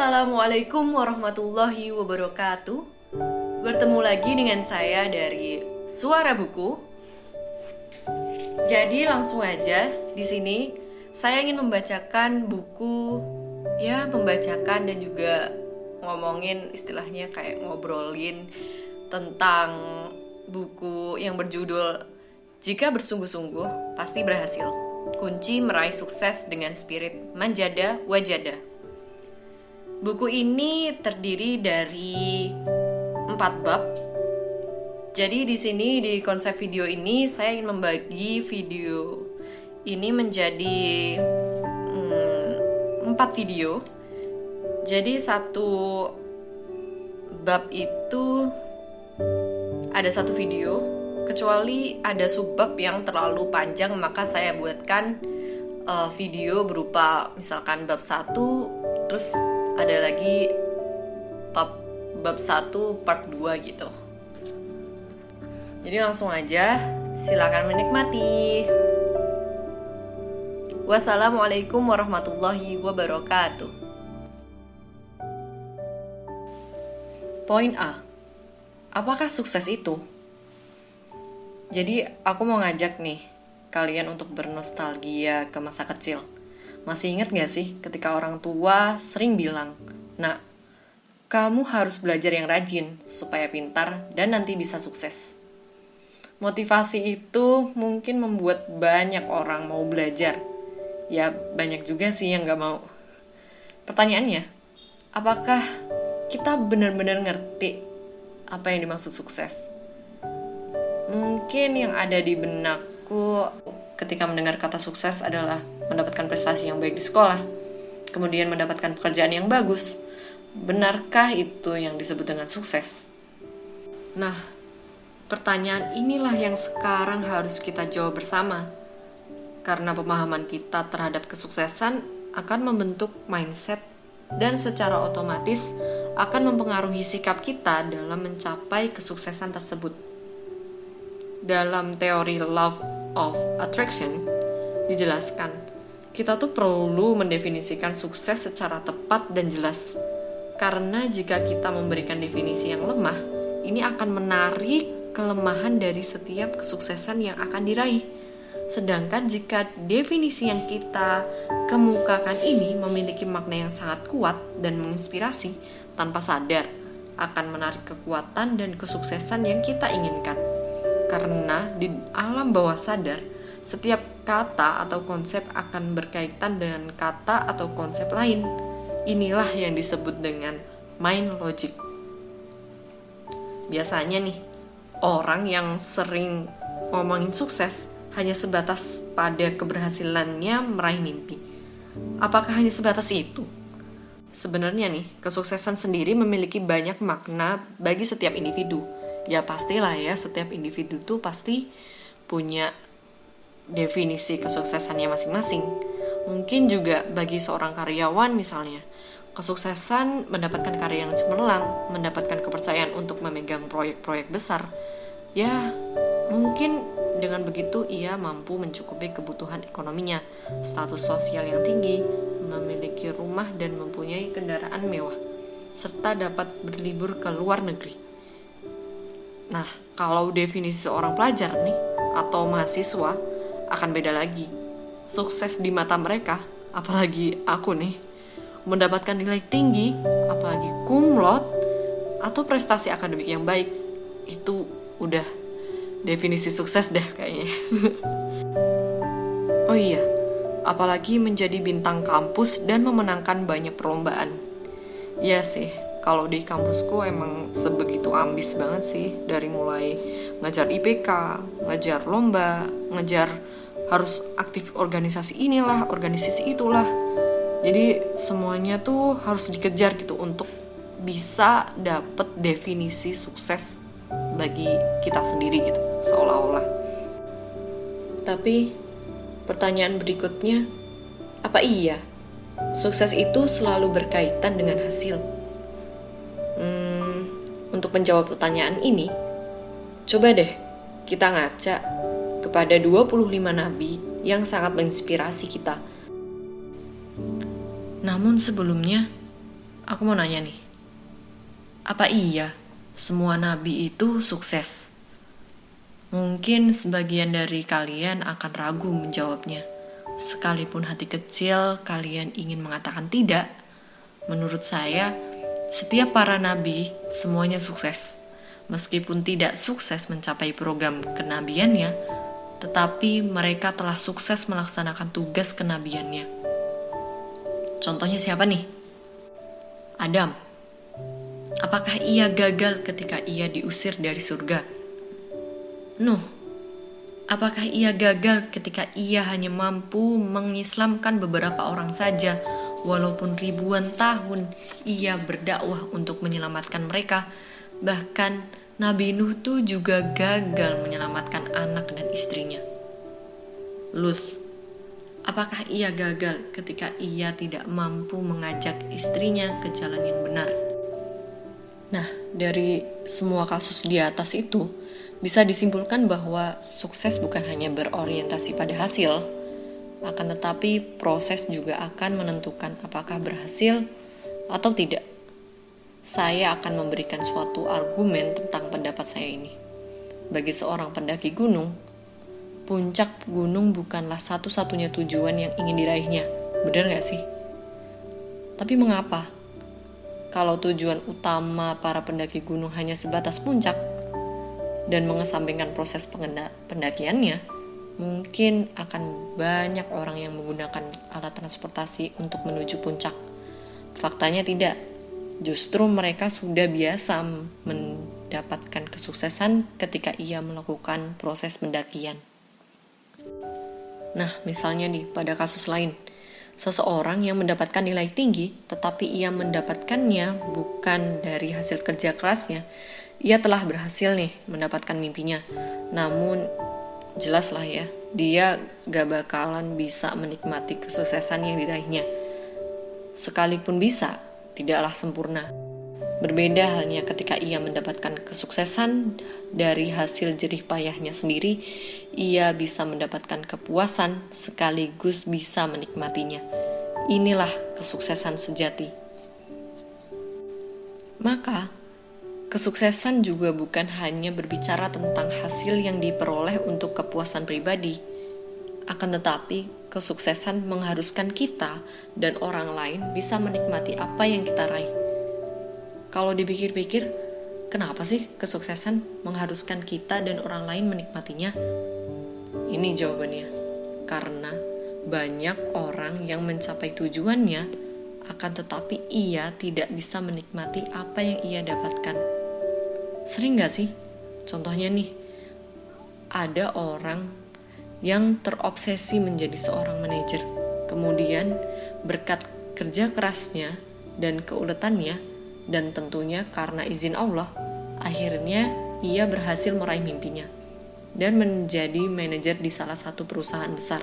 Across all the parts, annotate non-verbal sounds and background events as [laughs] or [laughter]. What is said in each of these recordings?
Assalamualaikum warahmatullahi wabarakatuh. Bertemu lagi dengan saya dari Suara Buku. Jadi langsung aja di sini saya ingin membacakan buku ya membacakan dan juga ngomongin istilahnya kayak ngobrolin tentang buku yang berjudul Jika bersungguh-sungguh pasti berhasil. Kunci meraih sukses dengan spirit manjada wajada. Buku ini terdiri dari empat bab. Jadi di sini di konsep video ini saya ingin membagi video ini menjadi hmm, empat video. Jadi satu bab itu ada satu video. Kecuali ada subbab yang terlalu panjang maka saya buatkan uh, video berupa misalkan bab satu terus ada lagi bab bab 1 part 2 gitu. Jadi langsung aja silakan menikmati. Wassalamualaikum warahmatullahi wabarakatuh. Poin A. Apakah sukses itu? Jadi aku mau ngajak nih kalian untuk bernostalgia ke masa kecil masih ingat gak sih ketika orang tua sering bilang, Nah, kamu harus belajar yang rajin supaya pintar dan nanti bisa sukses. Motivasi itu mungkin membuat banyak orang mau belajar. Ya, banyak juga sih yang gak mau. Pertanyaannya, apakah kita benar-benar ngerti apa yang dimaksud sukses? Mungkin yang ada di benakku ketika mendengar kata sukses adalah mendapatkan prestasi yang baik di sekolah, kemudian mendapatkan pekerjaan yang bagus. Benarkah itu yang disebut dengan sukses? Nah, pertanyaan inilah yang sekarang harus kita jawab bersama. Karena pemahaman kita terhadap kesuksesan akan membentuk mindset dan secara otomatis akan mempengaruhi sikap kita dalam mencapai kesuksesan tersebut. Dalam teori love of attraction dijelaskan, kita tuh perlu mendefinisikan sukses secara tepat dan jelas. Karena jika kita memberikan definisi yang lemah, ini akan menarik kelemahan dari setiap kesuksesan yang akan diraih. Sedangkan jika definisi yang kita kemukakan ini memiliki makna yang sangat kuat dan menginspirasi tanpa sadar, akan menarik kekuatan dan kesuksesan yang kita inginkan karena di alam bawah sadar setiap kata atau konsep akan berkaitan dengan kata atau konsep lain. Inilah yang disebut dengan mind logic. Biasanya nih, orang yang sering ngomongin sukses hanya sebatas pada keberhasilannya meraih mimpi. Apakah hanya sebatas itu? Sebenarnya nih, kesuksesan sendiri memiliki banyak makna bagi setiap individu ya pastilah ya setiap individu tuh pasti punya definisi kesuksesannya masing-masing. Mungkin juga bagi seorang karyawan misalnya, kesuksesan mendapatkan karya yang cemerlang, mendapatkan kepercayaan untuk memegang proyek-proyek besar. Ya, mungkin dengan begitu ia mampu mencukupi kebutuhan ekonominya, status sosial yang tinggi, memiliki rumah dan mempunyai kendaraan mewah, serta dapat berlibur ke luar negeri. Nah, kalau definisi seorang pelajar nih atau mahasiswa akan beda lagi. Sukses di mata mereka, apalagi aku nih, mendapatkan nilai tinggi, apalagi kumlot atau prestasi akademik yang baik, itu udah definisi sukses deh kayaknya. [laughs] oh iya, apalagi menjadi bintang kampus dan memenangkan banyak perlombaan. Iya sih, kalau di kampusku emang sebegitu ambis banget sih dari mulai ngajar IPK, ngajar lomba, ngajar harus aktif organisasi inilah, organisasi itulah. Jadi semuanya tuh harus dikejar gitu untuk bisa dapet definisi sukses bagi kita sendiri gitu seolah-olah. Tapi pertanyaan berikutnya, apa iya sukses itu selalu berkaitan dengan hasil? Hmm, untuk menjawab pertanyaan ini, coba deh kita ngaca kepada 25 nabi yang sangat menginspirasi kita. Namun sebelumnya, aku mau nanya nih. Apa iya semua nabi itu sukses? Mungkin sebagian dari kalian akan ragu menjawabnya. Sekalipun hati kecil kalian ingin mengatakan tidak, menurut saya setiap para nabi semuanya sukses. Meskipun tidak sukses mencapai program kenabiannya, tetapi mereka telah sukses melaksanakan tugas kenabiannya. Contohnya siapa nih? Adam. Apakah ia gagal ketika ia diusir dari surga? Nuh. Apakah ia gagal ketika ia hanya mampu mengislamkan beberapa orang saja, walaupun ribuan tahun ia berdakwah untuk menyelamatkan mereka? Bahkan Nabi Nuh tuh juga gagal menyelamatkan anak dan istrinya. Luth, apakah ia gagal ketika ia tidak mampu mengajak istrinya ke jalan yang benar? Nah, dari semua kasus di atas itu, bisa disimpulkan bahwa sukses bukan hanya berorientasi pada hasil, akan tetapi proses juga akan menentukan apakah berhasil atau tidak saya akan memberikan suatu argumen tentang pendapat saya ini. Bagi seorang pendaki gunung, puncak gunung bukanlah satu-satunya tujuan yang ingin diraihnya. Benar gak sih? Tapi mengapa? Kalau tujuan utama para pendaki gunung hanya sebatas puncak dan mengesampingkan proses pendakiannya, mungkin akan banyak orang yang menggunakan alat transportasi untuk menuju puncak. Faktanya tidak Justru mereka sudah biasa mendapatkan kesuksesan ketika ia melakukan proses pendakian. Nah, misalnya nih, pada kasus lain, seseorang yang mendapatkan nilai tinggi, tetapi ia mendapatkannya bukan dari hasil kerja kerasnya, ia telah berhasil nih mendapatkan mimpinya. Namun, jelaslah ya, dia gak bakalan bisa menikmati kesuksesan yang diraihnya. Sekalipun bisa, tidaklah sempurna. Berbeda halnya ketika ia mendapatkan kesuksesan dari hasil jerih payahnya sendiri, ia bisa mendapatkan kepuasan sekaligus bisa menikmatinya. Inilah kesuksesan sejati. Maka, kesuksesan juga bukan hanya berbicara tentang hasil yang diperoleh untuk kepuasan pribadi, akan tetapi kesuksesan mengharuskan kita dan orang lain bisa menikmati apa yang kita raih. Kalau dipikir-pikir, kenapa sih kesuksesan mengharuskan kita dan orang lain menikmatinya? Ini jawabannya. Karena banyak orang yang mencapai tujuannya, akan tetapi ia tidak bisa menikmati apa yang ia dapatkan. Sering gak sih? Contohnya nih, ada orang yang terobsesi menjadi seorang manajer. Kemudian, berkat kerja kerasnya dan keuletannya, dan tentunya karena izin Allah, akhirnya ia berhasil meraih mimpinya dan menjadi manajer di salah satu perusahaan besar.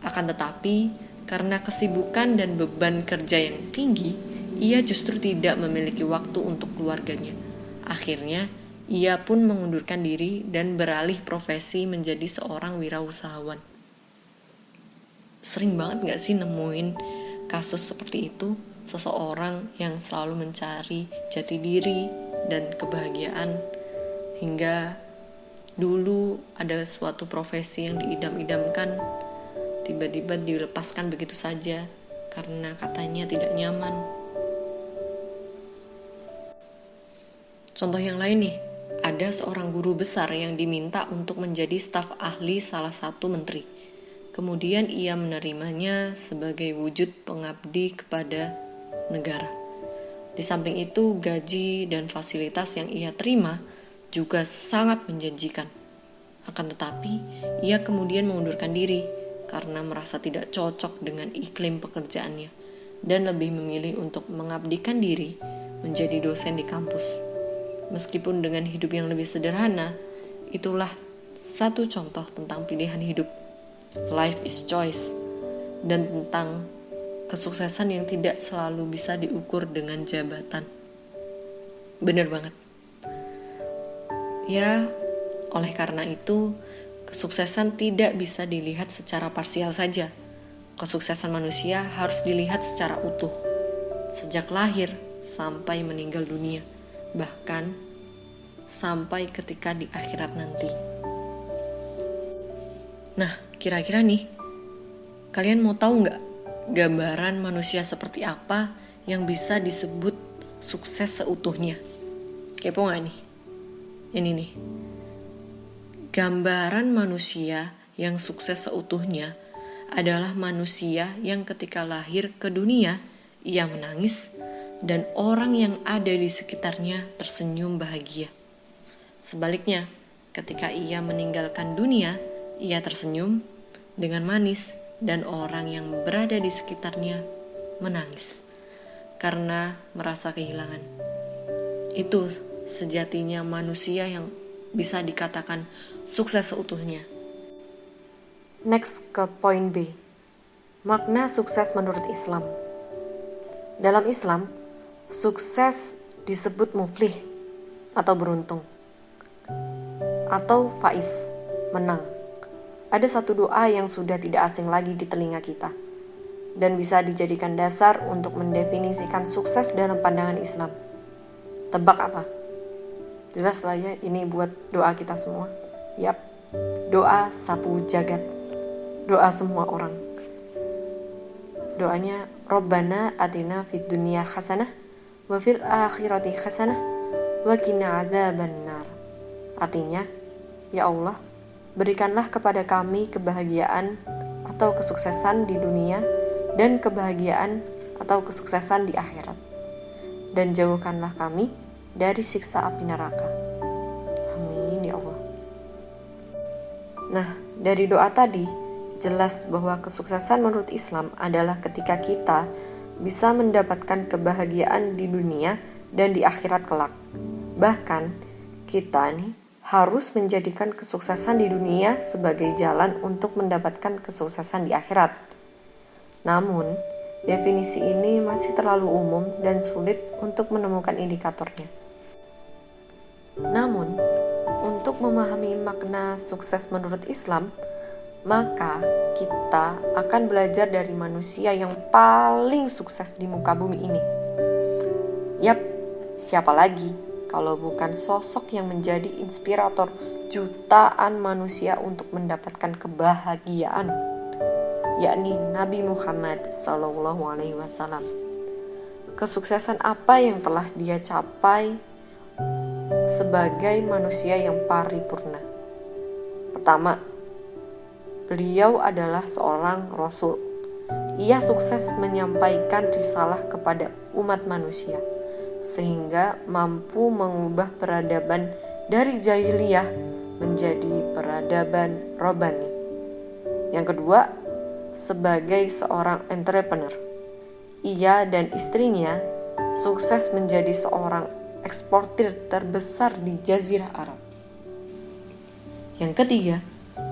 Akan tetapi, karena kesibukan dan beban kerja yang tinggi, ia justru tidak memiliki waktu untuk keluarganya. Akhirnya, ia pun mengundurkan diri dan beralih profesi menjadi seorang wirausahawan. Sering banget gak sih nemuin kasus seperti itu? Seseorang yang selalu mencari jati diri dan kebahagiaan hingga dulu ada suatu profesi yang diidam-idamkan tiba-tiba dilepaskan begitu saja karena katanya tidak nyaman. Contoh yang lain nih, ada seorang guru besar yang diminta untuk menjadi staf ahli salah satu menteri. Kemudian ia menerimanya sebagai wujud pengabdi kepada negara. Di samping itu, gaji dan fasilitas yang ia terima juga sangat menjanjikan. Akan tetapi, ia kemudian mengundurkan diri karena merasa tidak cocok dengan iklim pekerjaannya dan lebih memilih untuk mengabdikan diri menjadi dosen di kampus. Meskipun dengan hidup yang lebih sederhana, itulah satu contoh tentang pilihan hidup. Life is choice. Dan tentang kesuksesan yang tidak selalu bisa diukur dengan jabatan. Bener banget. Ya, oleh karena itu, kesuksesan tidak bisa dilihat secara parsial saja. Kesuksesan manusia harus dilihat secara utuh. sejak lahir sampai meninggal dunia, bahkan sampai ketika di akhirat nanti. Nah, kira-kira nih, kalian mau tahu nggak gambaran manusia seperti apa yang bisa disebut sukses seutuhnya? Kepo nggak nih? Ini nih, gambaran manusia yang sukses seutuhnya adalah manusia yang ketika lahir ke dunia ia menangis dan orang yang ada di sekitarnya tersenyum bahagia. Sebaliknya, ketika ia meninggalkan dunia, ia tersenyum dengan manis dan orang yang berada di sekitarnya menangis karena merasa kehilangan. Itu sejatinya manusia yang bisa dikatakan sukses seutuhnya. Next ke poin B. Makna sukses menurut Islam. Dalam Islam, sukses disebut muflih atau beruntung atau faiz, menang. Ada satu doa yang sudah tidak asing lagi di telinga kita dan bisa dijadikan dasar untuk mendefinisikan sukses dalam pandangan Islam. Tebak apa? Jelas lah ya, ini buat doa kita semua. Yap, doa sapu jagat. Doa semua orang doanya Robbana atina fid dunya hasanah wa fil akhirati hasanah wa qina. Artinya, ya Allah, berikanlah kepada kami kebahagiaan atau kesuksesan di dunia dan kebahagiaan atau kesuksesan di akhirat. Dan jauhkanlah kami dari siksa api neraka. Amin ya Allah. Nah, dari doa tadi jelas bahwa kesuksesan menurut Islam adalah ketika kita bisa mendapatkan kebahagiaan di dunia dan di akhirat kelak. Bahkan kita nih harus menjadikan kesuksesan di dunia sebagai jalan untuk mendapatkan kesuksesan di akhirat. Namun, definisi ini masih terlalu umum dan sulit untuk menemukan indikatornya. Namun, untuk memahami makna sukses menurut Islam, maka kita akan belajar dari manusia yang paling sukses di muka bumi ini. Yap, siapa lagi kalau bukan sosok yang menjadi inspirator jutaan manusia untuk mendapatkan kebahagiaan, yakni Nabi Muhammad Sallallahu Alaihi Wasallam. Kesuksesan apa yang telah dia capai sebagai manusia yang paripurna? Pertama, Beliau adalah seorang rasul. Ia sukses menyampaikan risalah kepada umat manusia sehingga mampu mengubah peradaban dari jahiliyah menjadi peradaban robani. Yang kedua, sebagai seorang entrepreneur, ia dan istrinya sukses menjadi seorang eksportir terbesar di Jazirah Arab. Yang ketiga,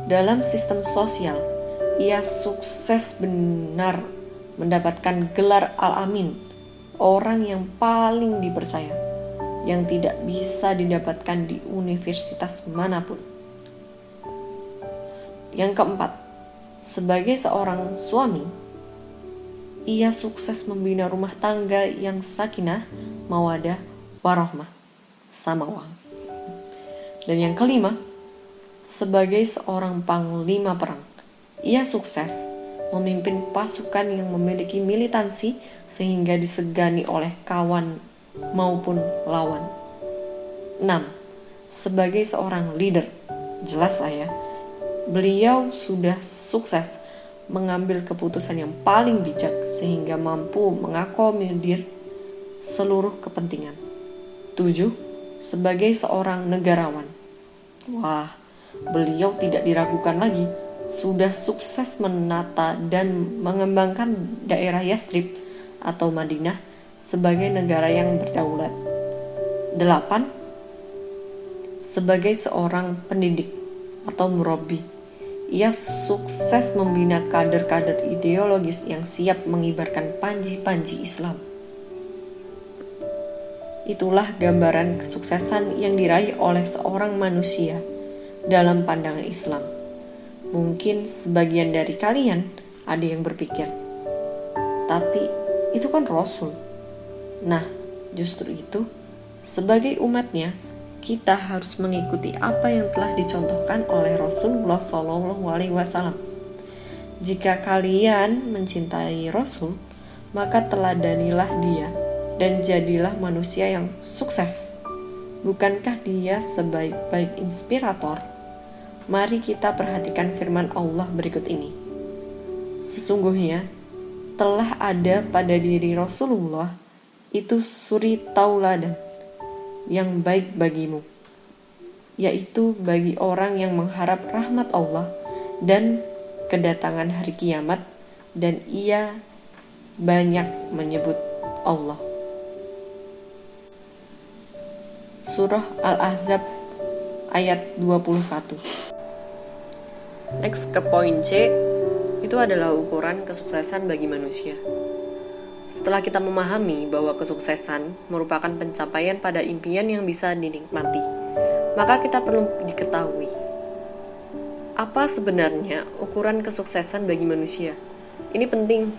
dalam sistem sosial, ia sukses benar mendapatkan gelar Al-Amin, orang yang paling dipercaya, yang tidak bisa didapatkan di universitas mana pun. Yang keempat, sebagai seorang suami, ia sukses membina rumah tangga yang sakinah, mawadah, warohmah, sama uang. Dan yang kelima, sebagai seorang panglima perang. Ia sukses memimpin pasukan yang memiliki militansi sehingga disegani oleh kawan maupun lawan. 6. Sebagai seorang leader, jelas lah ya, beliau sudah sukses mengambil keputusan yang paling bijak sehingga mampu mengakomodir seluruh kepentingan. 7. Sebagai seorang negarawan. Wah, beliau tidak diragukan lagi sudah sukses menata dan mengembangkan daerah Yastrib atau Madinah sebagai negara yang berdaulat. 8. Sebagai seorang pendidik atau murabi, ia sukses membina kader-kader ideologis yang siap mengibarkan panji-panji Islam. Itulah gambaran kesuksesan yang diraih oleh seorang manusia dalam pandangan Islam. Mungkin sebagian dari kalian ada yang berpikir, tapi itu kan Rasul. Nah, justru itu, sebagai umatnya, kita harus mengikuti apa yang telah dicontohkan oleh Rasulullah Shallallahu Alaihi Wasallam. Jika kalian mencintai Rasul, maka teladanilah dia dan jadilah manusia yang sukses. Bukankah dia sebaik-baik inspirator? Mari kita perhatikan firman Allah berikut ini. Sesungguhnya telah ada pada diri Rasulullah itu suri tauladan yang baik bagimu, yaitu bagi orang yang mengharap rahmat Allah dan kedatangan hari kiamat dan ia banyak menyebut Allah. Surah Al-Ahzab ayat 21 Next ke poin C itu adalah ukuran kesuksesan bagi manusia. Setelah kita memahami bahwa kesuksesan merupakan pencapaian pada impian yang bisa dinikmati, maka kita perlu diketahui apa sebenarnya ukuran kesuksesan bagi manusia? Ini penting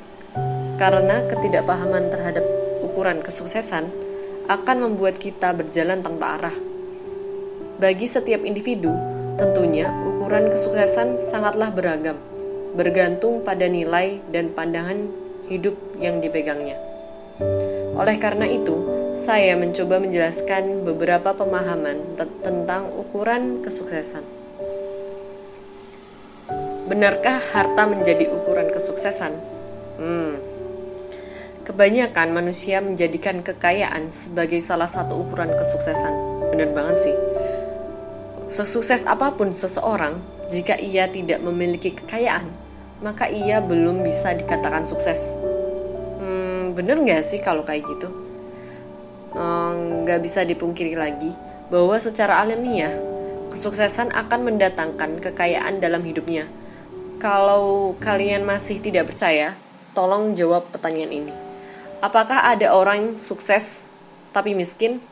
karena ketidakpahaman terhadap ukuran kesuksesan akan membuat kita berjalan tanpa arah. Bagi setiap individu, tentunya ukuran kesuksesan sangatlah beragam, bergantung pada nilai dan pandangan hidup yang dipegangnya. Oleh karena itu, saya mencoba menjelaskan beberapa pemahaman tentang ukuran kesuksesan. Benarkah harta menjadi ukuran kesuksesan? Hmm. Kebanyakan manusia menjadikan kekayaan sebagai salah satu ukuran kesuksesan. Benar banget sih. Sesukses apa pun seseorang, jika ia tidak memiliki kekayaan, maka ia belum bisa dikatakan sukses. Hmm, bener nggak sih kalau kayak gitu? Hmm, nggak bisa dipungkiri lagi bahwa secara alamiah, kesuksesan akan mendatangkan kekayaan dalam hidupnya kalau kalian masih tidak percaya, tolong jawab pertanyaan ini. Apakah ada orang sukses tapi miskin?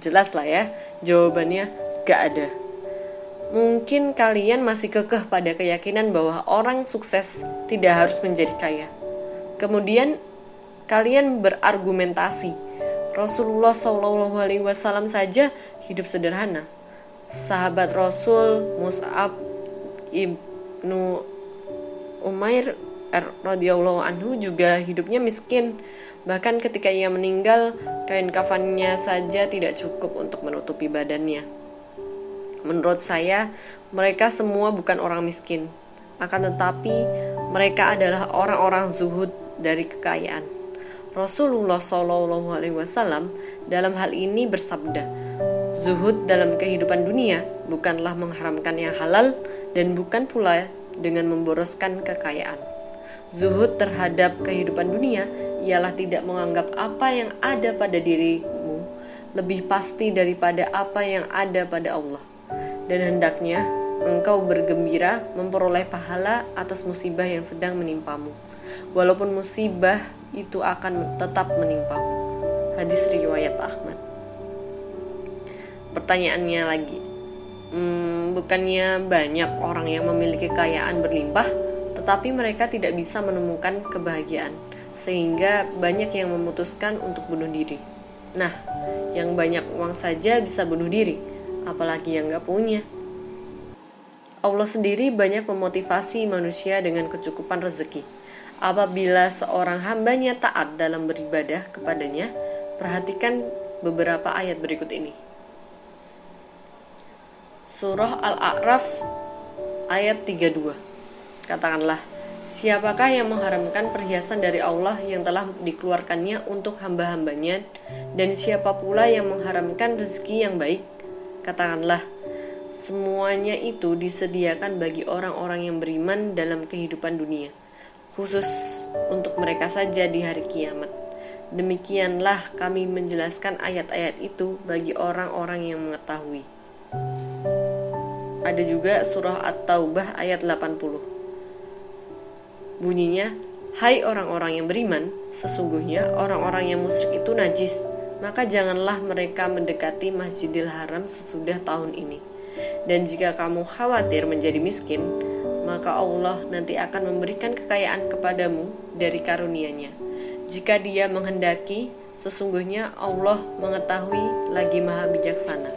Jelas lah ya, jawabannya gak ada. Mungkin kalian masih kekeh pada keyakinan bahwa orang sukses tidak harus menjadi kaya. Kemudian kalian berargumentasi, Rasulullah Shallallahu Alaihi Wasallam saja hidup sederhana. Sahabat Rasul Mus'ab Ibnu Umair radhiyallahu anhu juga hidupnya miskin. Bahkan ketika ia meninggal, kain kafannya saja tidak cukup untuk menutupi badannya. Menurut saya, mereka semua bukan orang miskin. Akan tetapi, mereka adalah orang-orang zuhud dari kekayaan. Rasulullah Shallallahu Alaihi Wasallam dalam hal ini bersabda, zuhud dalam kehidupan dunia bukanlah mengharamkan yang halal dan bukan pula dengan memboroskan kekayaan. Zuhud terhadap kehidupan dunia ialah tidak menganggap apa yang ada pada dirimu lebih pasti daripada apa yang ada pada Allah. Dan hendaknya engkau bergembira memperoleh pahala atas musibah yang sedang menimpamu. Walaupun musibah itu akan tetap menimpamu. Hadis riwayat Ahmad. Pertanyaannya lagi, hmm, bukannya banyak orang yang memiliki kekayaan berlimpah, tetapi mereka tidak bisa menemukan kebahagiaan, sehingga banyak yang memutuskan untuk bunuh diri. Nah, yang banyak uang saja bisa bunuh diri, apalagi yang gak punya. Allah sendiri banyak memotivasi manusia dengan kecukupan rezeki. Apabila seorang hambanya taat dalam beribadah kepadanya, perhatikan beberapa ayat berikut ini. Surah Al-A'raf ayat 32. Katakanlah, siapakah yang mengharamkan perhiasan dari Allah yang telah dikeluarkannya untuk hamba-hambanya dan siapa pula yang mengharamkan rezeki yang baik? Katakanlah, semuanya itu disediakan bagi orang-orang yang beriman dalam kehidupan dunia, khusus untuk mereka saja di hari kiamat. Demikianlah kami menjelaskan ayat-ayat itu bagi orang-orang yang mengetahui. Ada juga surah At-Taubah ayat 80. Bunyinya, Hai orang-orang yang beriman, sesungguhnya orang-orang yang musyrik itu najis, maka janganlah mereka mendekati Masjidil Haram sesudah tahun ini. Dan jika kamu khawatir menjadi miskin, maka Allah nanti akan memberikan kekayaan kepadamu dari karunia-Nya. Jika Dia menghendaki, Sesungguhnya Allah mengetahui lagi maha bijaksana.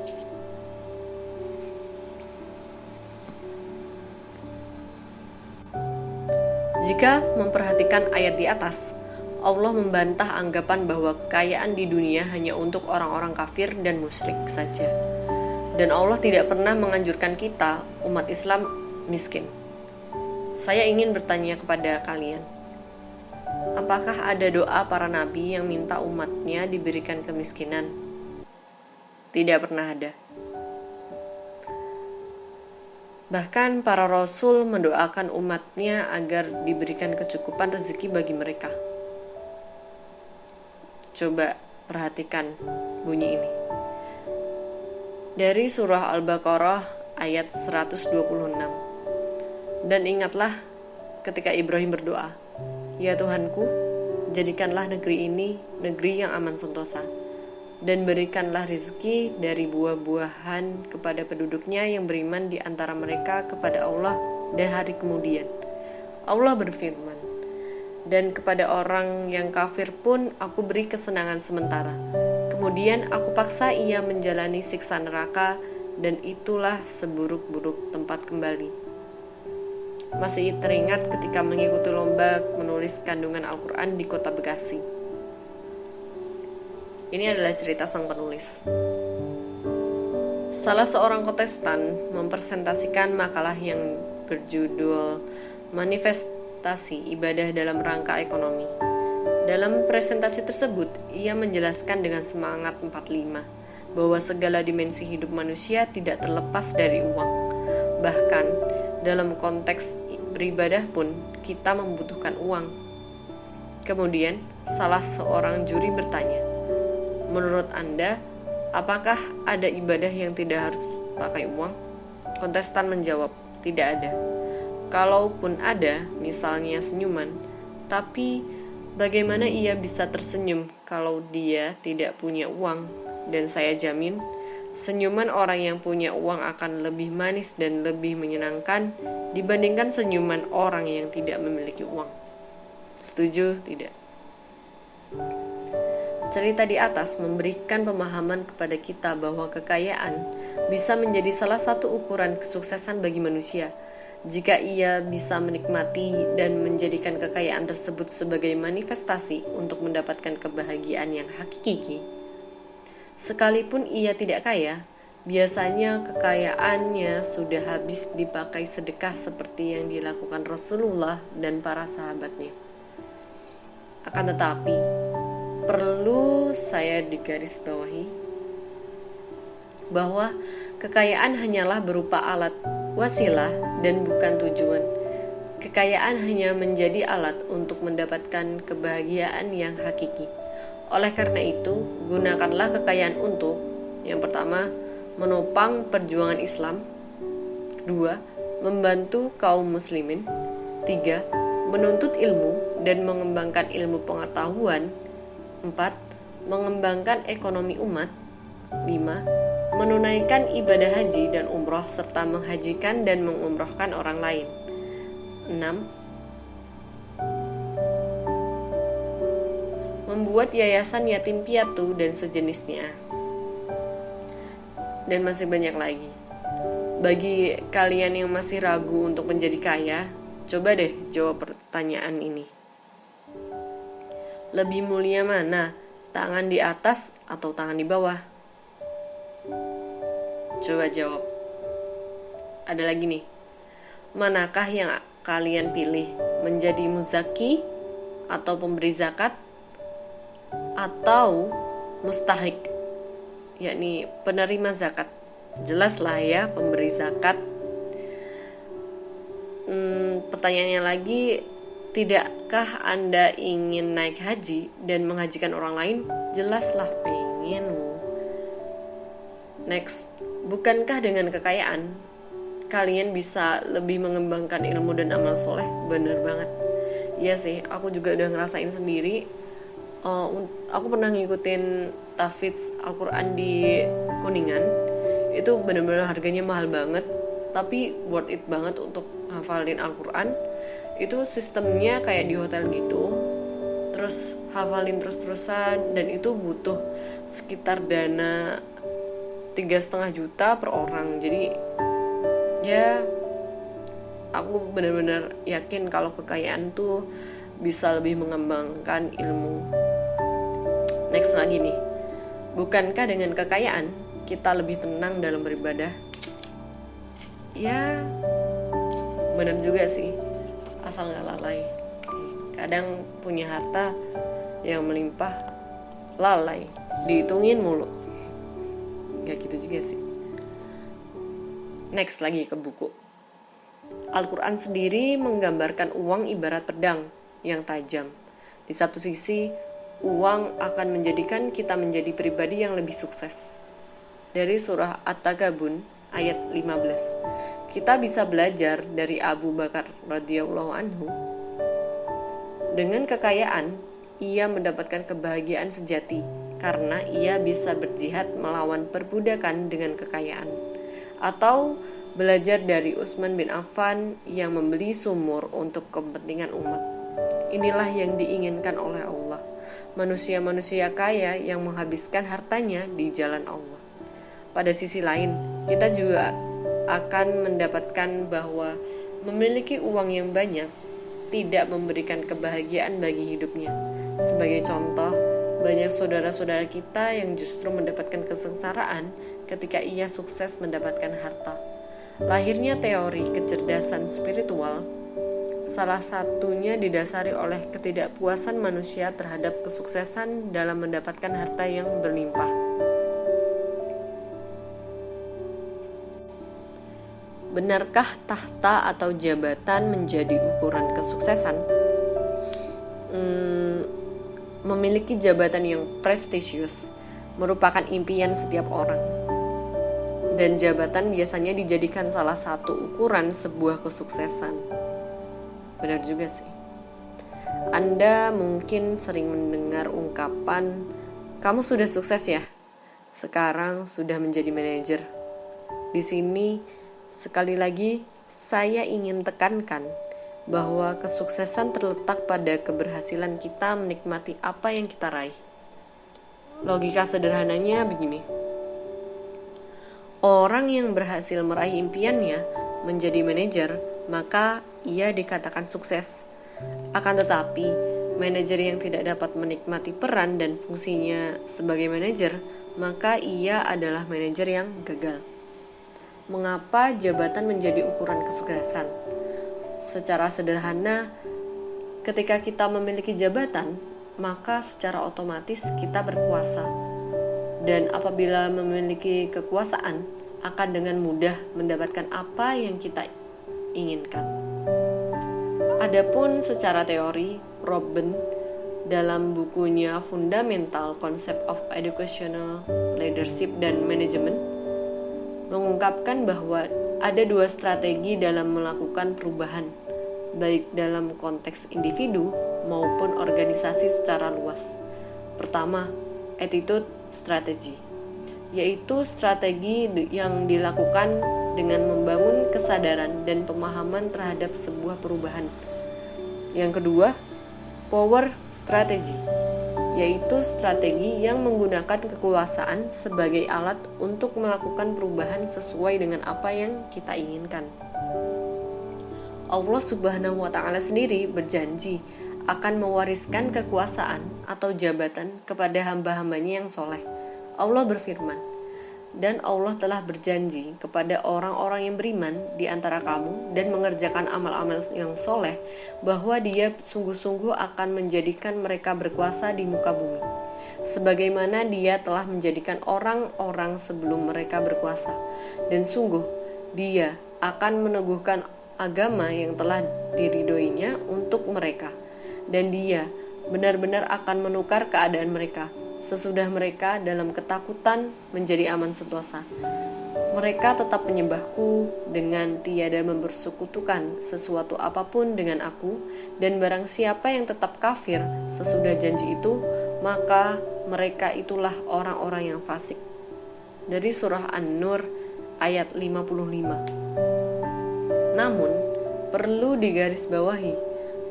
Jika memperhatikan ayat di atas, Allah membantah anggapan bahwa kekayaan di dunia hanya untuk orang-orang kafir dan musyrik saja. Dan Allah tidak pernah menganjurkan kita, umat Islam, miskin. Saya ingin bertanya kepada kalian, apakah ada doa para nabi yang minta umatnya diberikan kemiskinan? Tidak pernah ada. Bahkan para rasul mendoakan umatnya agar diberikan kecukupan rezeki bagi mereka. Coba perhatikan bunyi ini. Dari surah Al-Baqarah ayat 126. Dan ingatlah ketika Ibrahim berdoa, "Ya Tuhanku, jadikanlah negeri ini negeri yang aman sentosa." dan berikanlah rizki dari buah-buahan kepada penduduknya yang beriman di antara mereka kepada Allah dan hari kemudian. Allah berfirman, dan kepada orang yang kafir pun aku beri kesenangan sementara. Kemudian aku paksa ia menjalani siksa neraka dan itulah seburuk-buruk tempat kembali. Masih teringat ketika mengikuti lomba menulis kandungan Al-Quran di kota Bekasi. Ini adalah cerita sang penulis. Salah seorang kontestan mempresentasikan makalah yang berjudul Ibadah dalam Rangka Ekonomi. Dalam presentasi tersebut, ia menjelaskan dengan semangat 45 bahwa segala dimensi hidup manusia tidak terlepas dari uang. Bahkan dalam konteks beribadah pun kita membutuhkan uang. Kemudian, salah seorang juri bertanya, Menurut Anda, apakah ada ibadah yang tidak harus pakai uang? Kontestan menjawab, tidak ada. Kalaupun ada, misalnya senyuman, tapi bagaimana ia bisa tersenyum kalau dia tidak punya uang? Dan saya jamin, senyuman orang yang punya uang akan lebih manis dan lebih menyenangkan dibandingkan senyuman orang yang tidak memiliki uang. Setuju? Tidak. Cerita di atas memberikan pemahaman kepada kita bahwa kekayaan bisa menjadi salah satu ukuran kesuksesan bagi manusia. Jika ia bisa menikmati dan menjadikan kekayaan tersebut sebagai manifestasi untuk mendapatkan kebahagiaan yang hakiki, sekalipun ia tidak kaya, biasanya kekayaannya sudah habis dipakai sedekah seperti yang dilakukan Rasulullah dan para sahabatnya. Akan tetapi, perlu saya digarisbawahi bahwa kekayaan hanyalah berupa alat wasilah dan bukan tujuan. Kekayaan hanya menjadi alat untuk mendapatkan kebahagiaan yang hakiki. Oleh karena itu, gunakanlah kekayaan untuk yang pertama, menopang perjuangan Islam. Kedua, membantu kaum muslimin. Tiga, menuntut ilmu dan mengembangkan ilmu pengetahuan 4. Mengembangkan ekonomi umat 5. Menunaikan ibadah haji dan umroh serta menghajikan dan mengumrohkan orang lain 6. Membuat yayasan yatim piatu dan sejenisnya Dan masih banyak lagi Bagi kalian yang masih ragu untuk menjadi kaya Coba deh jawab pertanyaan ini lebih mulia mana? Tangan di atas atau tangan di bawah? Coba jawab. Ada lagi nih. Manakah yang kalian pilih? Menjadi muzaki atau pemberi zakat atau mustahik yakni penerima zakat jelaslah ya pemberi zakat hmm, pertanyaannya lagi Tidakkah Anda ingin naik haji dan menghajikan orang lain? Jelaslah pengen. Next, bukankah dengan kekayaan kalian bisa lebih mengembangkan ilmu dan amal soleh? Bener banget. Iya sih, aku juga udah ngerasain sendiri. Uh, aku pernah ngikutin tafidz Al-Quran di Kuningan. Itu bener-bener harganya mahal banget, tapi worth it banget untuk hafalin Al-Quran itu sistemnya kayak di hotel gitu harus hafalin terus-terusan dan itu butuh sekitar dana tiga setengah juta per orang. Jadi ya aku benar-benar yakin kalau kekayaan tuh bisa lebih mengembangkan ilmu. Next lagi nih. Bukankah dengan kekayaan kita lebih tenang dalam beribadah? Ya benar juga sih. Asal nggak lalai. Kadang punya harta yang melimpah lalai. Dihitungin mulu gak gitu juga sih. Next lagi ke buku. Al-Quran sendiri menggambarkan uang ibarat pedang yang tajam. Di satu sisi uang akan menjadikan kita menjadi pribadi yang lebih sukses. Dari surah At-Tagabun ayat 15 kita bisa belajar dari Abu Bakar radhiyallahu anhu. Dengan kekayaan, ia mendapatkan kebahagiaan sejati karena ia bisa berjihad melawan perbudakan dengan kekayaan. Atau belajar dari Utsman bin Affan yang membeli sumur untuk kepentingan umat. Inilah yang diinginkan oleh Allah. Manusia-manusia kaya yang menghabiskan hartanya di jalan Allah. Pada sisi lain, kita juga akan mendapatkan bahwa memiliki uang yang banyak tidak memberikan kebahagiaan bagi hidupnya. Sebagai contoh, banyak saudara-saudara kita yang justru mendapatkan kesengsaraan ketika ia sukses mendapatkan harta. Lahirnya teori kecerdasan spiritual salah satunya didasari oleh ketidakpuasan manusia terhadap kesuksesan dalam mendapatkan harta yang berlimpah. Benarkah tahta atau jabatan menjadi ukuran kesuksesan? Hmm, memiliki jabatan yang prestisius merupakan impian setiap orang. Dan jabatan biasanya dijadikan salah satu ukuran sebuah kesuksesan. Benar juga sih. Anda mungkin sering mendengar ungkapan, "Kamu sudah sukses ya? Sekarang sudah menjadi manajer." Di sini Sekali lagi, saya ingin tekankan bahwa kesuksesan terletak pada keberhasilan kita menikmati apa yang kita raih. Logika sederhananya begini: orang yang berhasil meraih impiannya menjadi manajer, maka ia dikatakan sukses. Akan tetapi, manajer yang tidak dapat menikmati peran dan fungsinya sebagai manajer, maka ia adalah manajer yang gagal mengapa jabatan menjadi ukuran kesuksesan. Secara sederhana, ketika kita memiliki jabatan, maka secara otomatis kita berkuasa. Dan apabila memiliki kekuasaan, akan dengan mudah mendapatkan apa yang kita inginkan. Adapun secara teori, Robin dalam bukunya Fundamental Concept of Educational Leadership dan Management mengungkapkan bahwa ada dua strategi dalam melakukan perubahan, baik dalam konteks individu maupun organisasi secara luas. Pertama, attitude strategi, yaitu strategi yang dilakukan dengan membangun kesadaran dan pemahaman terhadap sebuah perubahan. Yang kedua, power strategy yaitu strategi yang menggunakan kekuasaan sebagai alat untuk melakukan perubahan sesuai dengan apa yang kita inginkan. Allah Subhanahu wa Ta'ala sendiri berjanji akan mewariskan kekuasaan atau jabatan kepada hamba-hambanya yang soleh. Allah berfirman, dan Allah telah berjanji kepada orang-orang yang beriman di antara kamu dan mengerjakan amal-amal yang soleh bahwa dia sungguh-sungguh akan menjadikan mereka berkuasa di muka bumi. Sebagaimana dia telah menjadikan orang-orang sebelum mereka berkuasa. Dan sungguh dia akan meneguhkan agama yang telah diridoinya untuk mereka. Dan dia benar-benar akan menukar keadaan mereka sesudah mereka dalam ketakutan menjadi aman sentosa. Mereka tetap menyembahku dengan tiada mempersekutukan sesuatu apa pun dengan aku, dan barang siapa yang tetap kafir sesudah janji itu, maka mereka itulah orang-orang yang fasik. Dari surah An-Nur ayat 55. Namun, perlu digarisbawahi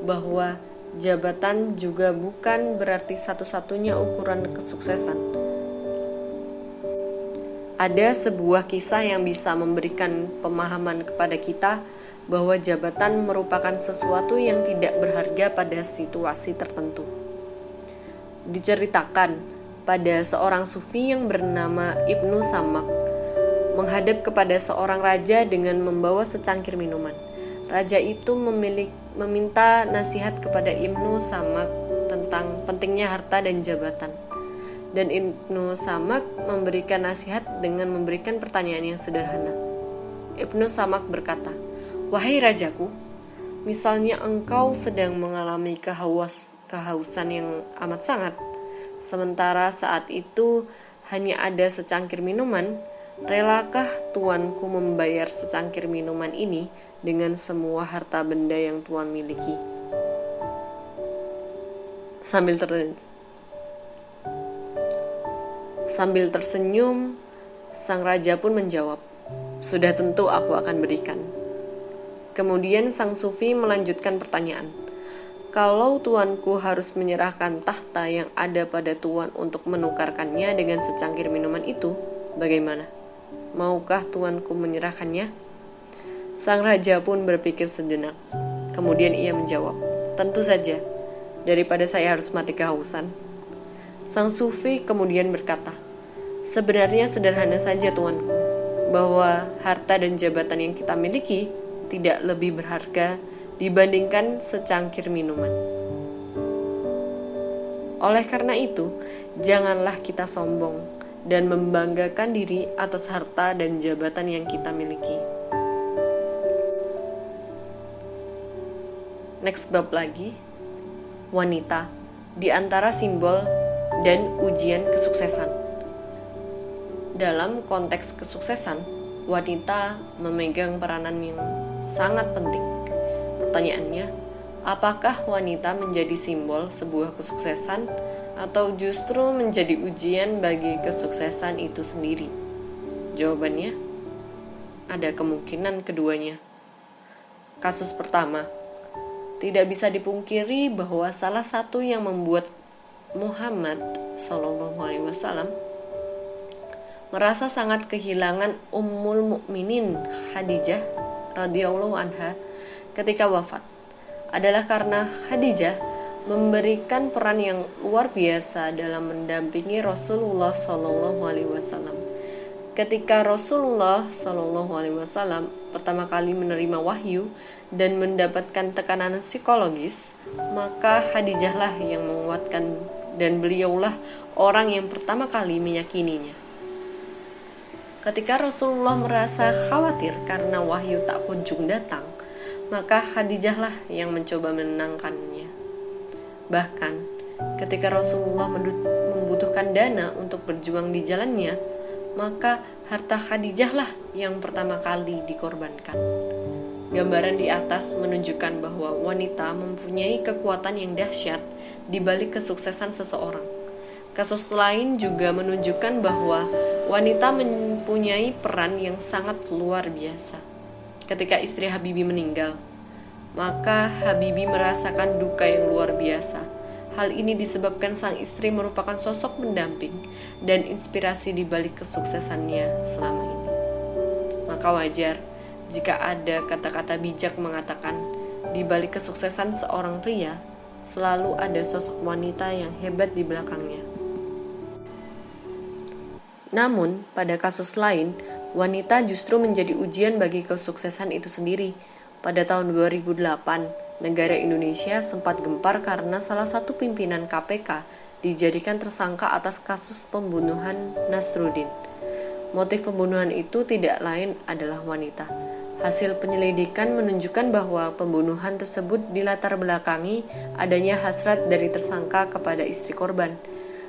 bahwa jabatan juga bukan berarti satu-satunya ukuran kesuksesan. Ada sebuah kisah yang bisa memberikan pemahaman kepada kita bahwa jabatan merupakan sesuatu yang tidak berharga pada situasi tertentu. Diceritakan pada seorang sufi yang bernama Ibnu Samak menghadap kepada seorang raja dengan membawa secangkir minuman. Raja itu memiliki meminta nasihat kepada Ibnu Samak tentang pentingnya harta dan jabatan. Dan Ibnu Samak memberikan nasihat dengan memberikan pertanyaan yang sederhana. Ibnu Samak berkata, "Wahai rajaku, misalnya engkau sedang mengalami kehaus kehausan yang amat sangat, sementara saat itu hanya ada secangkir minuman, relakah tuanku membayar secangkir minuman ini dengan semua harta benda yang Tuhan miliki. Sambil Sambil tersenyum, sang raja pun menjawab, "Sudah tentu aku akan berikan." Kemudian sang sufi melanjutkan pertanyaan, "Kalau tuanku harus menyerahkan tahta yang ada pada tuan untuk menukarkannya dengan secangkir minuman itu, bagaimana? Maukah tuanku menyerahkannya?" Sang raja pun berpikir sejenak. Kemudian ia menjawab, "Tentu saja, daripada saya harus mati kehausan." Sang sufi kemudian berkata, "Sebenarnya sederhana saja, tuanku, bahwa harta dan jabatan yang kita miliki tidak lebih berharga dibandingkan secangkir minuman." Oleh karena itu, janganlah kita sombong dan membanggakan diri atas harta dan jabatan yang kita miliki. Next bab lagi wanita di antara simbol dan ujian kesuksesan. Dalam konteks kesuksesan, wanita memegang peranan yang sangat penting. Pertanyaannya, apakah wanita menjadi simbol sebuah kesuksesan atau justru menjadi ujian bagi kesuksesan itu sendiri? Jawabannya, ada kemungkinan keduanya. Kasus pertama, tidak bisa dipungkiri bahwa salah satu yang membuat Muhammad Shallallahu Alaihi Wasallam merasa sangat kehilangan Ummul Mukminin Khadijah radhiyallahu anha ketika wafat adalah karena Khadijah memberikan peran yang luar biasa dalam mendampingi Rasulullah Shallallahu Alaihi Wasallam. Ketika Rasulullah Shallallahu Alaihi Wasallam pertama kali menerima wahyu, dan mendapatkan tekanan psikologis, maka Khadijahlah yang menguatkan dan beliaulah orang yang pertama kali meyakininya. Ketika Rasulullah merasa khawatir karena wahyu tak kunjung datang, maka Khadijahlah yang mencoba menenangkannya. Bahkan, ketika Rasulullah membutuhkan dana untuk berjuang di jalannya, maka harta Khadijahlah yang pertama kali dikorbankan. Gambaran di atas menunjukkan bahwa wanita mempunyai kekuatan yang dahsyat di balik kesuksesan seseorang. Kasus lain juga menunjukkan bahwa wanita mempunyai peran yang sangat luar biasa. Ketika istri Habibi meninggal, maka Habibi merasakan duka yang luar biasa. Hal ini disebabkan sang istri merupakan sosok pendamping dan inspirasi di balik kesuksesannya selama ini. Maka wajar jika ada kata-kata bijak mengatakan di balik kesuksesan seorang pria selalu ada sosok wanita yang hebat di belakangnya. Namun, pada kasus lain, wanita justru menjadi ujian bagi kesuksesan itu sendiri. Pada tahun 2008, negara Indonesia sempat gempar karena salah satu pimpinan KPK dijadikan tersangka atas kasus pembunuhan Nasruddin. Motif pembunuhan itu tidak lain adalah wanita. Hasil penyelidikan menunjukkan bahwa pembunuhan tersebut dilatar belakangi adanya hasrat dari tersangka kepada istri korban,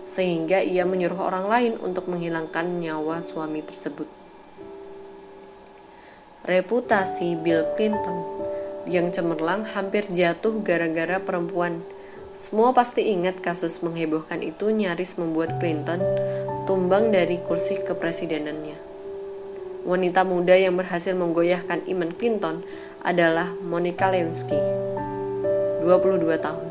sehingga ia menyuruh orang lain untuk menghilangkan nyawa suami tersebut. Reputasi Bill Clinton yang cemerlang hampir jatuh gara-gara perempuan. Semua pasti ingat kasus menghebohkan itu nyaris membuat Clinton tumbang dari kursi kepresidenannya wanita muda yang berhasil menggoyahkan iman Clinton adalah Monica Lewinsky, 22 tahun.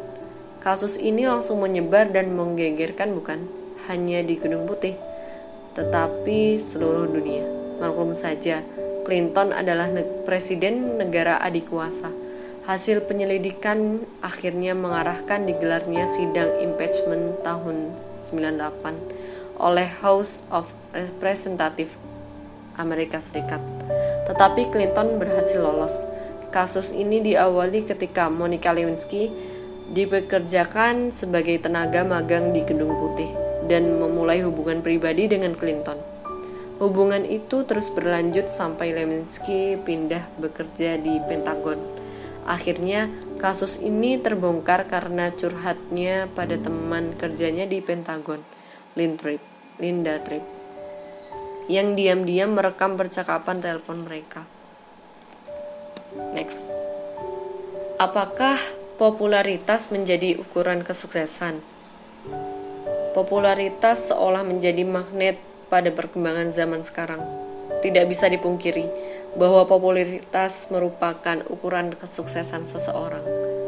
Kasus ini langsung menyebar dan menggegerkan bukan hanya di Gedung Putih, tetapi seluruh dunia. Maklum saja, Clinton adalah ne presiden negara adik kuasa. Hasil penyelidikan akhirnya mengarahkan digelarnya sidang impeachment tahun 98 oleh House of Representatives Amerika Serikat. Tetapi Clinton berhasil lolos. Kasus ini diawali ketika Monica Lewinsky dipekerjakan sebagai tenaga magang di Gedung Putih dan memulai hubungan pribadi dengan Clinton. Hubungan itu terus berlanjut sampai Lewinsky pindah bekerja di Pentagon. Akhirnya, kasus ini terbongkar karena curhatnya pada teman kerjanya di Pentagon, Linda Tripp, yang diam-diam merekam percakapan telepon mereka. Next. Apakah popularitas menjadi ukuran kesuksesan. Popularitas seolah menjadi magnet pada perkembangan zaman sekarang. Tidak bisa dipungkiri bahwa popularitas merupakan ukuran kesuksesan seseorang.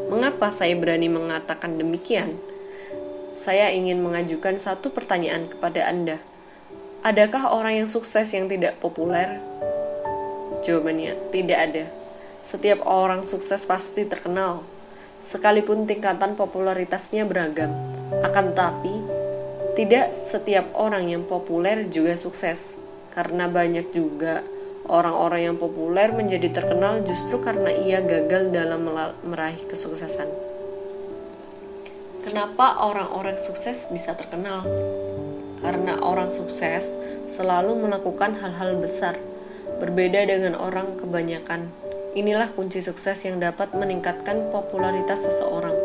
Mengapa saya berani mengatakan demikian? Saya ingin mengajukan satu pertanyaan kepada Anda. Adakah orang yang sukses yang tidak populer? Jawabannya, tidak ada. Setiap orang sukses pasti terkenal, sekalipun tingkatan popularitasnya beragam. Akan tetapi, tidak setiap orang yang populer juga sukses, karena banyak juga orang-orang yang populer menjadi terkenal justru karena ia gagal dalam meraih kesuksesan. Kenapa orang-orang sukses bisa terkenal? Karena orang sukses selalu melakukan hal-hal besar, berbeda dengan orang kebanyakan Inilah kunci sukses yang dapat meningkatkan popularitas seseorang.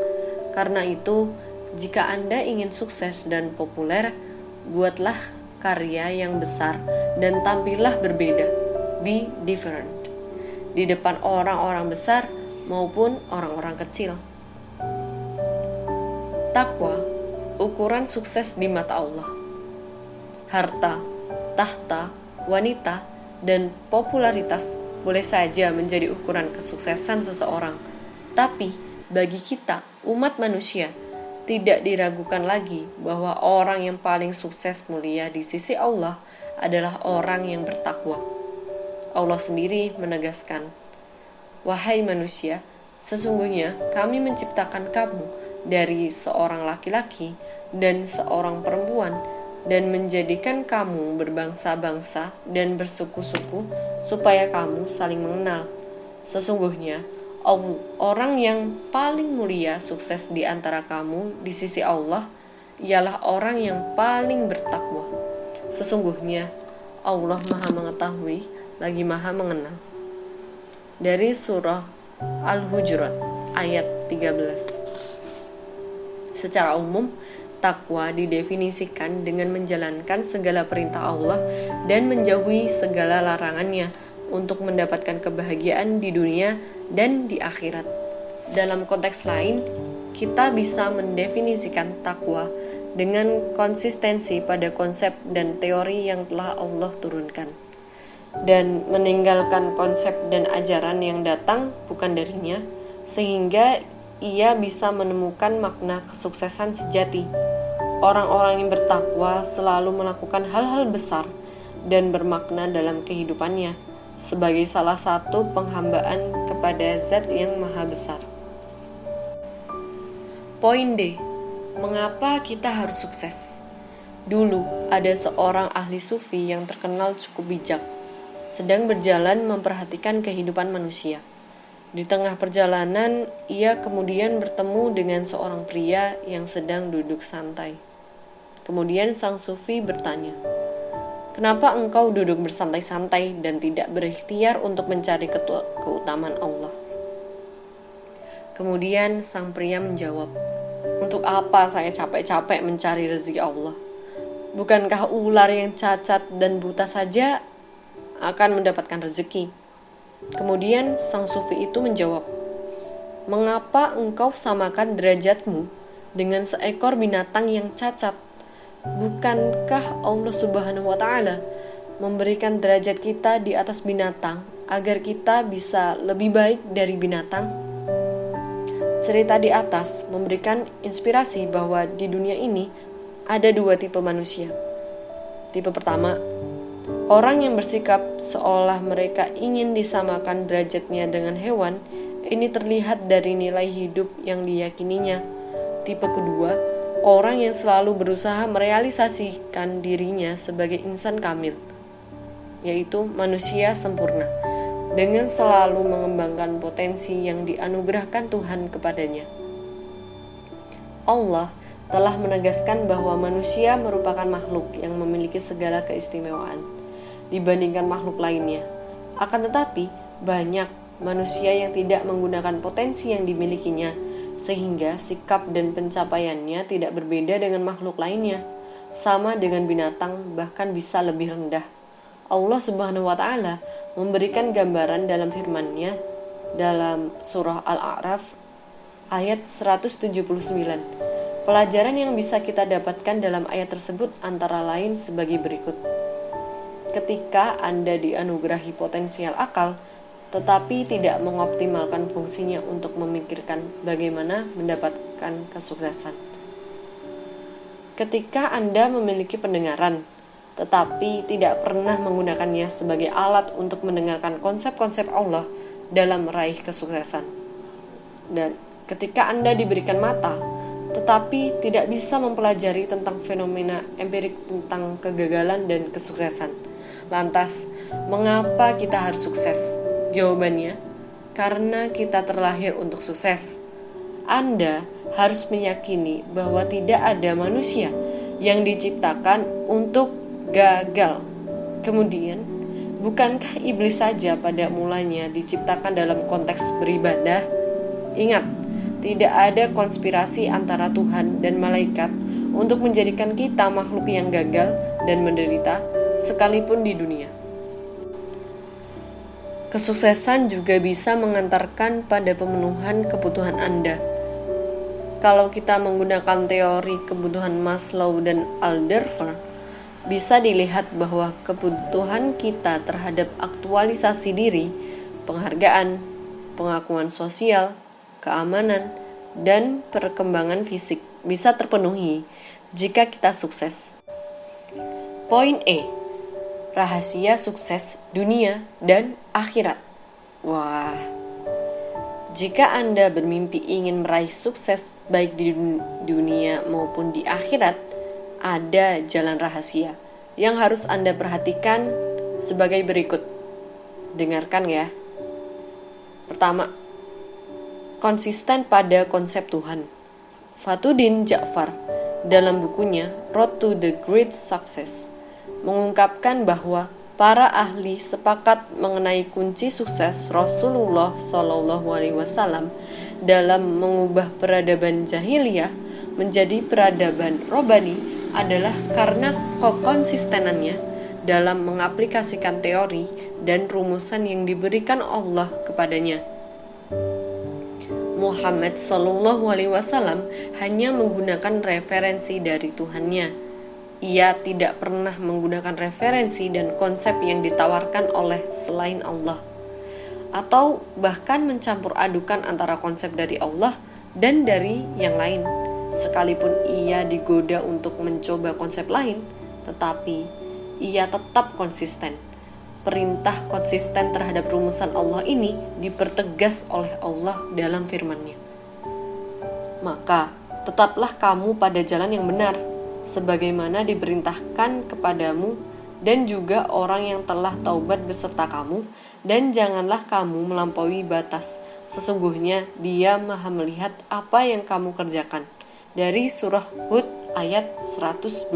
Karena itu, jika Anda ingin sukses dan populer, buatlah karya yang besar dan tampillah berbeda. Be different. Di depan orang-orang besar maupun orang-orang kecil. Takwa, ukuran sukses di mata Allah. Harta, tahta, wanita, dan popularitas boleh saja menjadi ukuran kesuksesan seseorang, tapi bagi kita, umat manusia, tidak diragukan lagi bahwa orang yang paling sukses mulia di sisi Allah adalah orang yang bertakwa. Allah sendiri menegaskan, "Wahai manusia, sesungguhnya Kami menciptakan kamu dari seorang laki-laki dan seorang perempuan." Dan menjadikan kamu berbangsa-bangsa dan bersuku-suku supaya kamu saling mengenal. Sesungguhnya, orang yang paling mulia sukses di antara kamu di sisi Allah ialah orang yang paling bertakwa. Sesungguhnya, Allah Maha Mengetahui lagi Maha Mengenal. Dari surah Al-Hujurat ayat 13. Secara umum, Takwa didefinisikan dengan menjalankan segala perintah Allah dan menjauhi segala larangannya untuk mendapatkan kebahagiaan di dunia dan di akhirat. Dalam konteks lain, kita bisa mendefinisikan takwa dengan konsistensi pada konsep dan teori yang telah Allah turunkan dan meninggalkan konsep dan ajaran yang datang bukan darinya sehingga ia bisa menemukan makna kesuksesan sejati. Orang-orang yang bertakwa selalu melakukan hal-hal besar dan bermakna dalam kehidupannya sebagai salah satu penghambaan kepada Zat yang Maha Besar. Poin D. Mengapa kita harus sukses? Dulu ada seorang ahli sufi yang terkenal cukup bijak, sedang berjalan memperhatikan kehidupan manusia. Di tengah perjalanan, ia kemudian bertemu dengan seorang pria yang sedang duduk santai. Kemudian sang sufi bertanya, "Kenapa engkau duduk bersantai-santai dan tidak berikhtiar untuk mencari keutamaan Allah?" Kemudian sang pria menjawab, "Untuk apa saya capek-capek mencari rezeki Allah? Bukankah ular yang cacat dan buta saja akan mendapatkan rezeki?" Kemudian sang sufi itu menjawab, "Mengapa engkau samakan derajatmu dengan seekor binatang yang cacat? Bukankah Allah Subhanahu wa taala memberikan derajat kita di atas binatang agar kita bisa lebih baik dari binatang?" cerita di atas memberikan inspirasi bahwa di dunia ini ada dua tipe manusia. Tipe pertama, orang yang bersikap seolah mereka ingin disamakan derajatnya dengan hewan, ini terlihat dari nilai hidup yang diyakininya. Tipe kedua, orang yang selalu berusaha merealisasikan dirinya sebagai insan kamil, yaitu manusia sempurna dengan selalu mengembangkan potensi yang dianugerahkan Tuhan kepadanya. Allah telah menegaskan bahwa manusia merupakan makhluk yang memiliki segala keistimewaan dibandingkan makhluk lainnya. Akan tetapi, banyak manusia yang tidak menggunakan potensi yang dimilikinya, sehingga sikap dan pencapaiannya tidak berbeda dengan makhluk lainnya, sama dengan binatang, bahkan bisa lebih rendah. Allah Subhanahu wa taala memberikan gambaran dalam firman-Nya dalam surah Al-A'raf ayat 179. Pelajaran yang bisa kita dapatkan dalam ayat tersebut antara lain sebagai berikut. Ketika Anda dianugerahi potensial akal, tetapi tidak mengoptimalkan fungsinya untuk memikirkan bagaimana mendapatkan kesuksesan. Ketika Anda memiliki pendengaran, tetapi tidak pernah menggunakannya sebagai alat untuk mendengarkan konsep-konsep Allah dalam meraih kesuksesan. Dan ketika Anda diberikan mata, tetapi tidak bisa mempelajari tentang fenomena empirik tentang kegagalan dan kesuksesan. Lantas, mengapa kita harus sukses? Jawabannya, karena kita terlahir untuk sukses. Anda harus meyakini bahwa tidak ada manusia yang diciptakan untuk gagal. Kemudian, bukankah iblis saja pada mulanya diciptakan dalam konteks beribadah? Ingat, tidak ada konspirasi antara Tuhan dan malaikat untuk menjadikan kita makhluk yang gagal dan menderita sekalipun di dunia. Kesuksesan juga bisa mengantarkan pada pemenuhan kebutuhan Anda. Kalau kita menggunakan teori kebutuhan Maslow dan Alderfer, bisa dilihat bahwa kebutuhan kita terhadap aktualisasi diri, penghargaan, pengakuan sosial, keamanan, dan perkembangan fisik bisa terpenuhi jika kita sukses. Poin E. Rahasia sukses dunia dan akhirat. Wah. Jika Anda bermimpi ingin meraih sukses baik di dunia maupun di akhirat, ada jalan rahasia yang harus Anda perhatikan sebagai berikut. Dengarkan ya. Pertama, konsisten pada konsep Tuhan. Fatudin Ja'far dalam bukunya Road to the Great Success mengungkapkan bahwa para ahli sepakat mengenai kunci sukses Rasulullah Shallallahu Alaihi Wasallam dalam mengubah peradaban jahiliyah menjadi peradaban robani adalah karena kekonsistenannya dalam mengaplikasikan teori dan rumusan yang diberikan Allah kepadanya. Muhammad Shallallahu Alaihi Wasallam hanya menggunakan referensi dari Tuhannya. Ia tidak pernah menggunakan referensi dan konsep yang ditawarkan oleh selain Allah, atau bahkan mencampur adukan antara konsep dari Allah dan dari yang lain Sekalipun ia digoda untuk mencoba konsep lain, tetapi ia tetap konsisten. Perintah konsisten terhadap rumusan Allah ini dipertegas oleh Allah dalam firman-Nya. Maka, tetaplah kamu pada jalan yang benar, sebagaimana diperintahkan kepadamu dan juga orang yang telah taubat beserta kamu, dan janganlah kamu melampaui batas. Sesungguhnya dia maha melihat apa yang kamu kerjakan dari surah Hud ayat 112.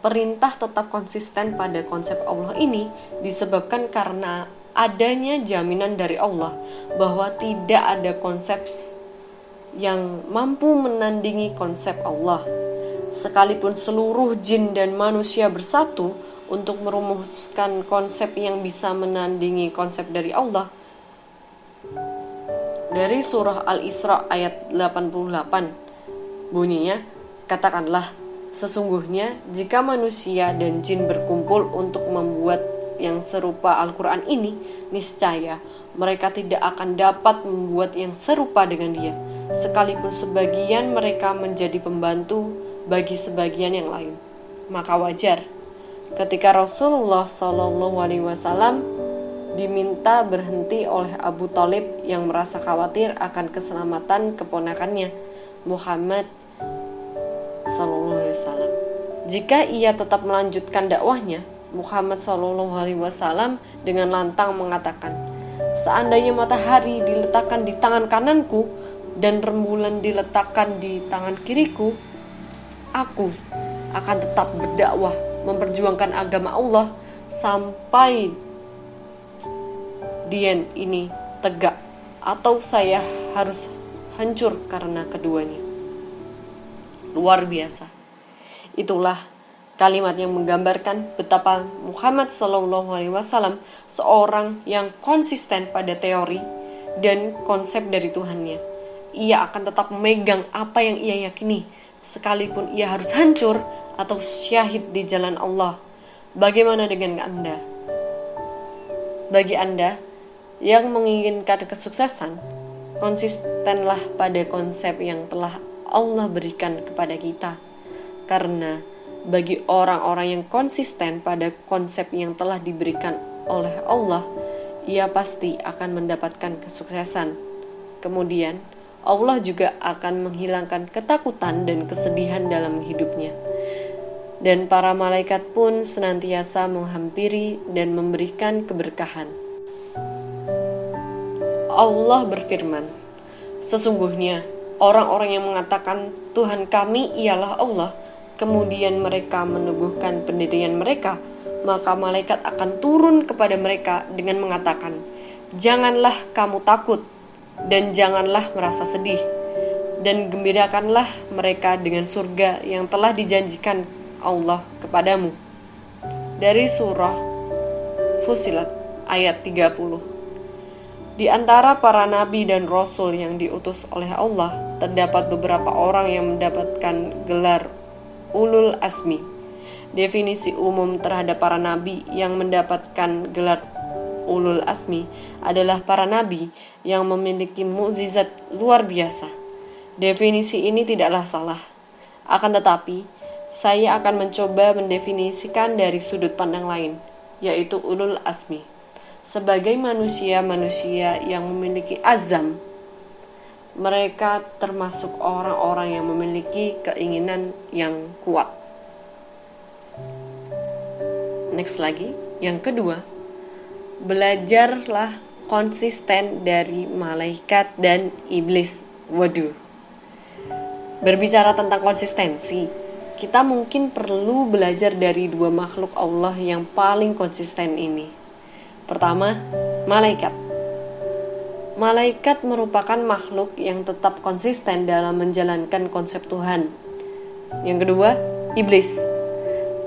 Perintah tetap konsisten pada konsep Allah ini disebabkan karena adanya jaminan dari Allah bahwa tidak ada konsep yang mampu menandingi konsep Allah. Sekalipun seluruh jin dan manusia bersatu untuk merumuskan konsep yang bisa menandingi konsep dari Allah, dari surah Al-Isra ayat 88. Bunyinya, katakanlah, sesungguhnya jika manusia dan jin berkumpul untuk membuat yang serupa Al-Quran ini, niscaya mereka tidak akan dapat membuat yang serupa dengan dia, sekalipun sebagian mereka menjadi pembantu bagi sebagian yang lain. Maka wajar ketika Rasulullah Shallallahu Alaihi Wasallam diminta berhenti oleh Abu Talib yang merasa khawatir akan keselamatan keponakannya Muhammad Shallallahu Alaihi Wasallam. Jika ia tetap melanjutkan dakwahnya, Muhammad Shallallahu Alaihi Wasallam dengan lantang mengatakan, Seandainya matahari diletakkan di tangan kananku dan rembulan diletakkan di tangan kiriku, aku akan tetap berdakwah memperjuangkan agama Allah sampai dien ini tegak atau saya harus hancur karena keduanya. Luar biasa. Itulah Kalimat yang menggambarkan betapa Muhammad Shallallahu Alaihi Wasallam seorang yang konsisten pada teori dan konsep dari Tuhannya. Ia akan tetap memegang apa yang ia yakini, sekalipun ia harus hancur atau syahid di jalan Allah. Bagaimana dengan Anda? Bagi Anda yang menginginkan kesuksesan, konsistenlah pada konsep yang telah Allah berikan kepada kita. Karena bagi orang-orang yang konsisten pada konsep yang telah diberikan oleh Allah, ia pasti akan mendapatkan kesuksesan. Kemudian, Allah juga akan menghilangkan ketakutan dan kesedihan dalam hidupnya. Dan para malaikat pun senantiasa menghampiri dan memberikan keberkahan. Allah berfirman, "Sesungguhnya orang-orang yang mengatakan Tuhan kami ialah Allah." kemudian mereka meneguhkan pendirian mereka, maka malaikat akan turun kepada mereka dengan mengatakan, "Janganlah kamu takut dan janganlah merasa sedih, dan gembirakanlah mereka dengan surga yang telah dijanjikan Allah kepadamu." Dari surah Fusilat ayat 30. Di antara para nabi dan rasul yang diutus oleh Allah, terdapat beberapa orang yang mendapatkan gelar ulul asmi. Definisi umum terhadap para nabi yang mendapatkan gelar ulul asmi adalah para nabi yang memiliki mukjizat luar biasa. Definisi ini tidaklah salah. Akan tetapi, saya akan mencoba mendefinisikan dari sudut pandang lain, yaitu ulul asmi. Sebagai manusia-manusia yang memiliki azam mereka termasuk orang-orang yang memiliki keinginan yang kuat. Next lagi, yang kedua, belajarlah konsisten dari malaikat dan iblis. Waduh. Berbicara tentang konsistensi, kita mungkin perlu belajar dari dua makhluk Allah yang paling konsisten ini. Pertama, malaikat Malaikat merupakan makhluk yang tetap konsisten dalam menjalankan konsep Tuhan. Yang kedua, iblis.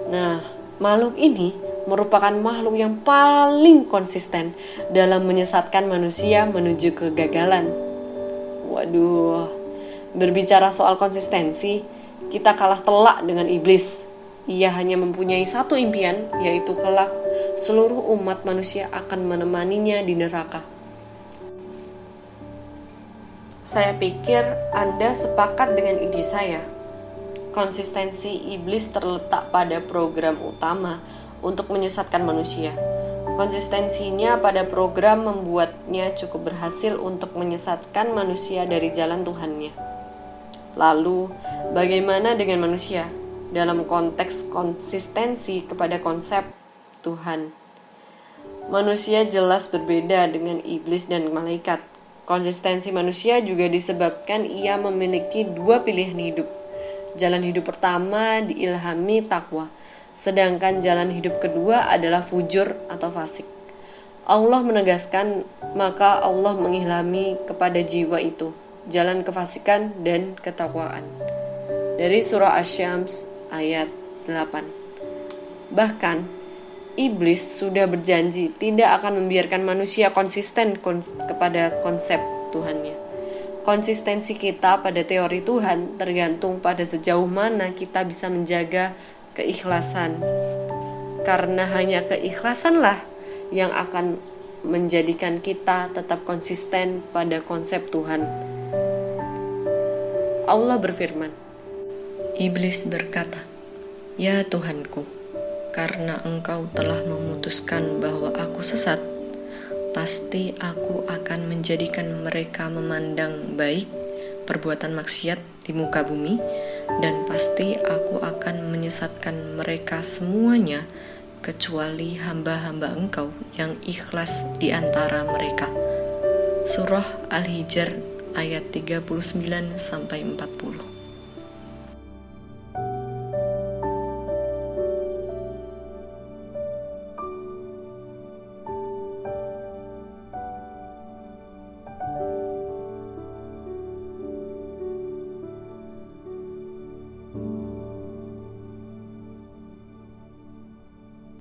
Nah, makhluk ini merupakan makhluk yang paling konsisten dalam menyesatkan manusia menuju kegagalan. Waduh, berbicara soal konsistensi, kita kalah telak dengan iblis. Ia hanya mempunyai satu impian, yaitu kelak seluruh umat manusia akan menemaninya di neraka. Saya pikir Anda sepakat dengan ide saya. Konsistensi iblis terletak pada program utama untuk menyesatkan manusia. Konsistensinya pada program membuatnya cukup berhasil untuk menyesatkan manusia dari jalan Tuhannya. Lalu, bagaimana dengan manusia dalam konteks konsistensi kepada konsep Tuhan? Manusia jelas berbeda dengan iblis dan malaikat Konsistensi manusia juga disebabkan ia memiliki dua pilihan hidup. Jalan hidup pertama diilhami takwa, sedangkan jalan hidup kedua adalah fujur atau fasik. Allah menegaskan, maka Allah mengilhami kepada jiwa itu jalan kefasikan dan ketakwaan. Dari surah Asy-Syams ayat 8. Bahkan iblis sudah berjanji tidak akan membiarkan manusia konsisten kons kepada konsep Tuhannya. Konsistensi kita pada teori Tuhan tergantung pada sejauh mana kita bisa menjaga keikhlasan. Karena hanya keikhlasanlah yang akan menjadikan kita tetap konsisten pada konsep Tuhan. Allah berfirman, Iblis berkata, "Ya Tuhanku, karena Engkau telah memutuskan bahwa aku sesat, pasti aku akan menjadikan mereka memandang baik perbuatan maksiat di muka bumi, dan pasti aku akan menyesatkan mereka semuanya." kecuali hamba-hamba engkau yang ikhlas di antara mereka. Surah Al-Hijr ayat 39 sampai 40.